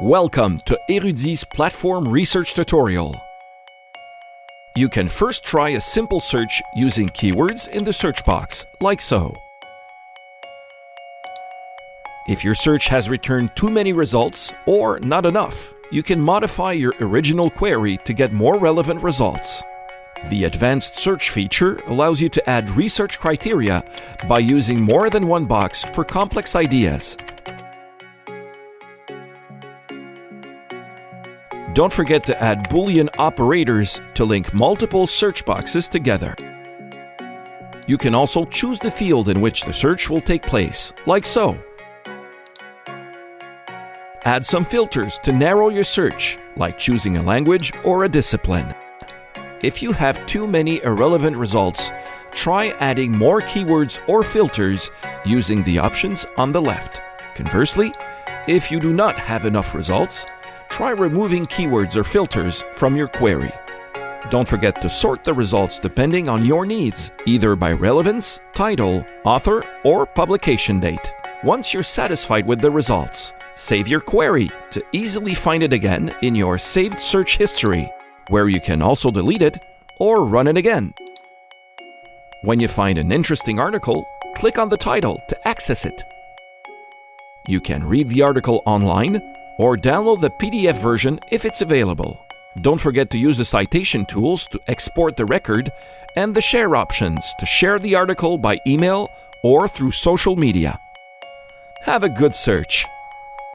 Welcome to Érudit's platform research tutorial. You can first try a simple search using keywords in the search box, like so. If your search has returned too many results or not enough, you can modify your original query to get more relevant results. The advanced search feature allows you to add research criteria by using more than one box for complex ideas. Don't forget to add Boolean operators to link multiple search boxes together. You can also choose the field in which the search will take place, like so. Add some filters to narrow your search, like choosing a language or a discipline. If you have too many irrelevant results, try adding more keywords or filters using the options on the left. Conversely, if you do not have enough results, try removing keywords or filters from your query. Don't forget to sort the results depending on your needs, either by relevance, title, author, or publication date. Once you're satisfied with the results, save your query to easily find it again in your saved search history, where you can also delete it or run it again. When you find an interesting article, click on the title to access it. You can read the article online or download the PDF version if it's available. Don't forget to use the citation tools to export the record and the share options to share the article by email or through social media. Have a good search!